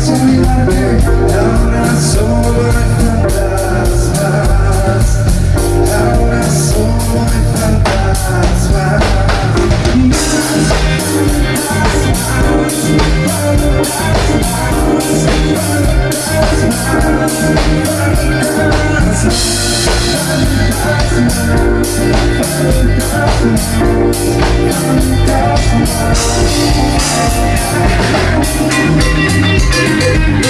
Eso mi parte, so solo hay Thank you